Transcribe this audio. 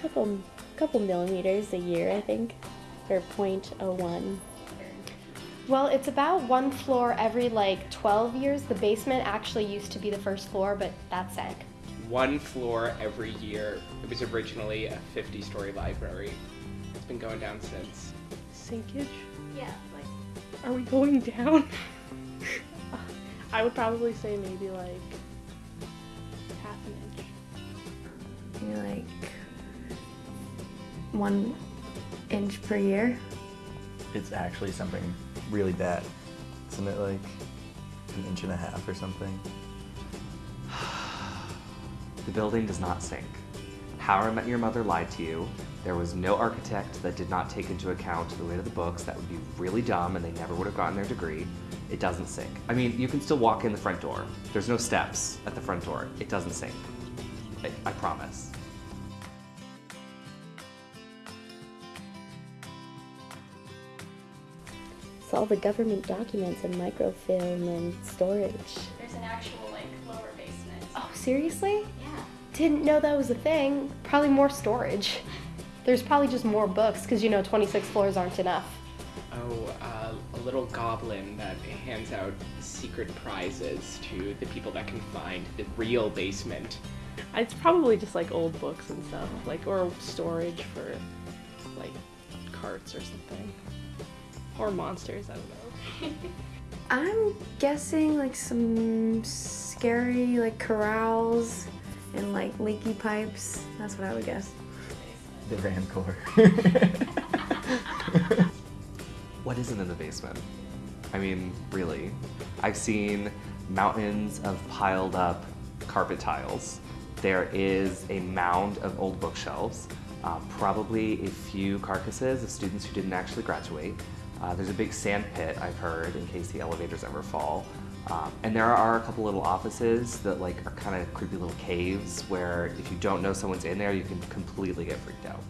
couple couple millimeters a year, I think, or 0.01. Well, it's about one floor every like 12 years. The basement actually used to be the first floor, but that sank. One floor every year. It was originally a 50 story library. It's been going down since. Sinkage? Yeah, like Are we going down? I would probably say maybe like half an inch. Maybe like one inch per year. It's actually something really bad. Isn't it like an inch and a half or something? The building does not sink. How I Met Your Mother lied to you. There was no architect that did not take into account the weight of the books. That would be really dumb and they never would have gotten their degree. It doesn't sink. I mean, you can still walk in the front door. There's no steps at the front door. It doesn't sink. I, I promise. It's all the government documents and microfilm and storage. There's an actual like lower basement. Oh, seriously? Yeah. Didn't know that was a thing. Probably more storage. There's probably just more books because you know 26 floors aren't enough. Oh, uh, a little goblin that hands out secret prizes to the people that can find the real basement. It's probably just like old books and stuff, like or storage for like carts or something. Or monsters, I don't know. I'm guessing like some scary like corrals and like leaky pipes. That's what I would guess. The Rancor. What isn't in the basement? I mean, really. I've seen mountains of piled up carpet tiles. There is a mound of old bookshelves, uh, probably a few carcasses of students who didn't actually graduate. Uh, there's a big sand pit, I've heard, in case the elevators ever fall. Um, and there are a couple little offices that like are kind of creepy little caves where if you don't know someone's in there, you can completely get freaked out.